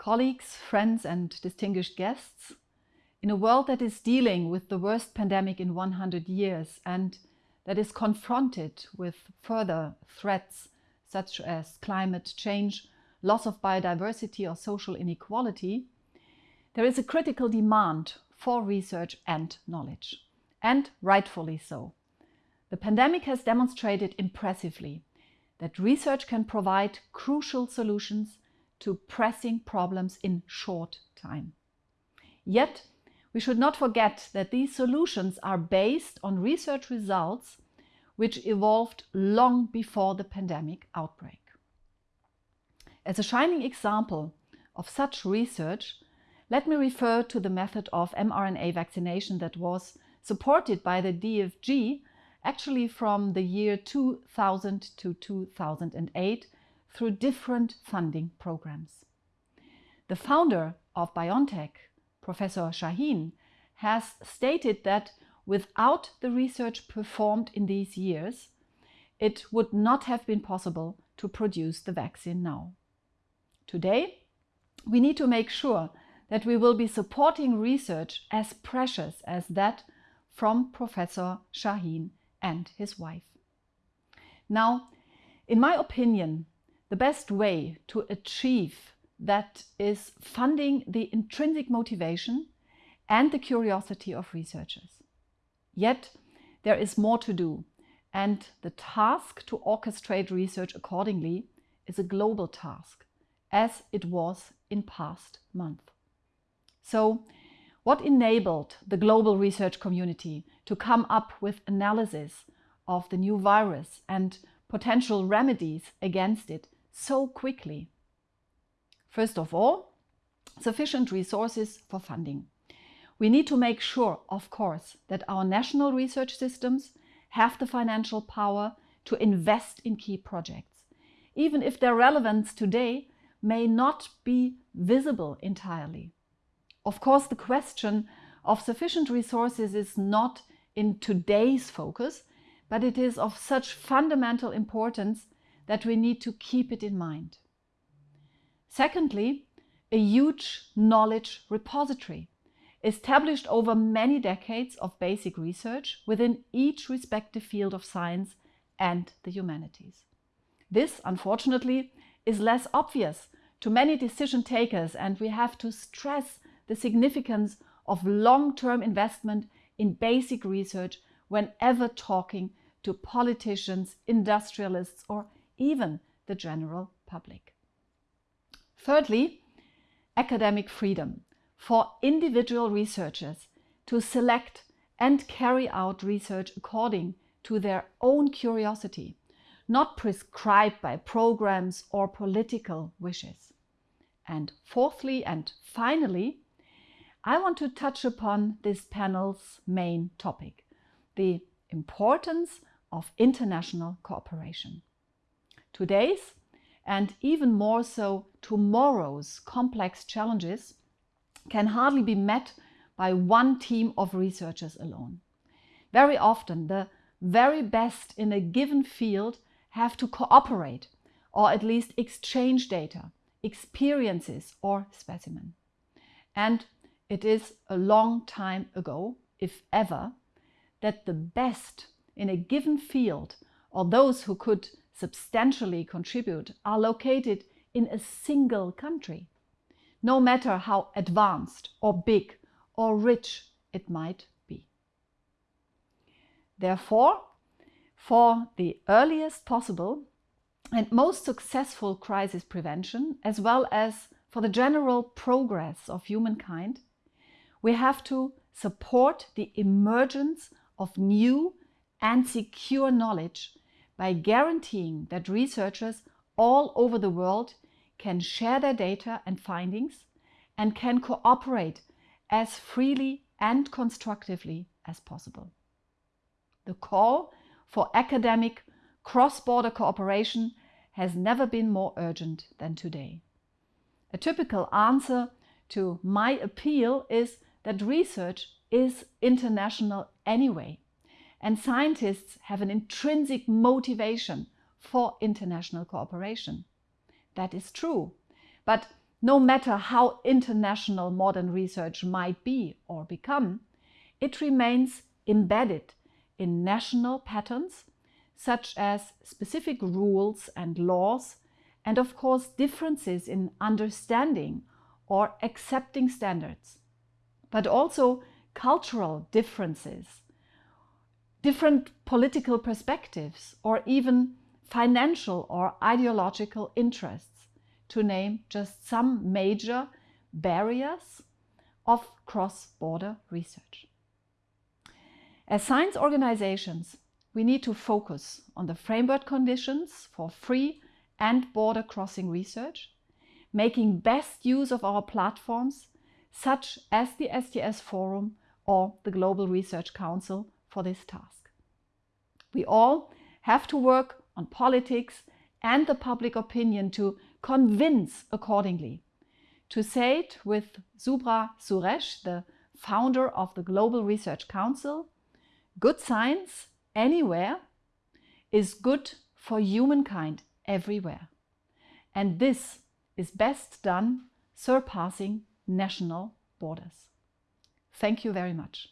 colleagues, friends and distinguished guests, in a world that is dealing with the worst pandemic in 100 years and that is confronted with further threats such as climate change, loss of biodiversity or social inequality, there is a critical demand for research and knowledge, and rightfully so. The pandemic has demonstrated impressively that research can provide crucial solutions to pressing problems in short time. Yet, we should not forget that these solutions are based on research results which evolved long before the pandemic outbreak. As a shining example of such research, let me refer to the method of mRNA vaccination that was supported by the DFG actually from the year 2000 to 2008 through different funding programs. The founder of BioNTech, Professor Sahin, has stated that without the research performed in these years, it would not have been possible to produce the vaccine now. Today, we need to make sure that we will be supporting research as precious as that from Professor Sahin and his wife. Now, in my opinion, the best way to achieve that is funding the intrinsic motivation and the curiosity of researchers. Yet, there is more to do, and the task to orchestrate research accordingly is a global task, as it was in past months. So, what enabled the global research community to come up with analysis of the new virus and potential remedies against it so quickly? First of all, sufficient resources for funding. We need to make sure, of course, that our national research systems have the financial power to invest in key projects, even if their relevance today may not be visible entirely. Of course, the question of sufficient resources is not in today's focus, but it is of such fundamental importance that we need to keep it in mind. Secondly, a huge knowledge repository established over many decades of basic research within each respective field of science and the humanities. This, unfortunately, is less obvious to many decision takers and we have to stress the significance of long-term investment in basic research whenever talking to politicians, industrialists or even the general public. Thirdly, academic freedom for individual researchers to select and carry out research according to their own curiosity, not prescribed by programs or political wishes. And fourthly and finally, I want to touch upon this panel's main topic, the importance of international cooperation. Today's and even more so tomorrow's complex challenges can hardly be met by one team of researchers alone. Very often the very best in a given field have to cooperate or at least exchange data, experiences or specimen. And it is a long time ago, if ever, that the best in a given field or those who could substantially contribute are located in a single country, no matter how advanced or big or rich it might be. Therefore, for the earliest possible and most successful crisis prevention, as well as for the general progress of humankind, we have to support the emergence of new and secure knowledge by guaranteeing that researchers all over the world can share their data and findings and can cooperate as freely and constructively as possible. The call for academic cross-border cooperation has never been more urgent than today. A typical answer to my appeal is that research is international anyway and scientists have an intrinsic motivation for international cooperation. That is true, but no matter how international modern research might be or become, it remains embedded in national patterns such as specific rules and laws and of course differences in understanding or accepting standards, but also cultural differences, different political perspectives, or even financial or ideological interests, to name just some major barriers of cross-border research. As science organizations, we need to focus on the framework conditions for free and border crossing research, making best use of our platforms such as the STS Forum or the Global Research Council for this task. We all have to work on politics and the public opinion to convince accordingly. To say it with Subra Suresh, the founder of the Global Research Council, good science anywhere is good for humankind everywhere. And this is best done surpassing national borders. Thank you very much.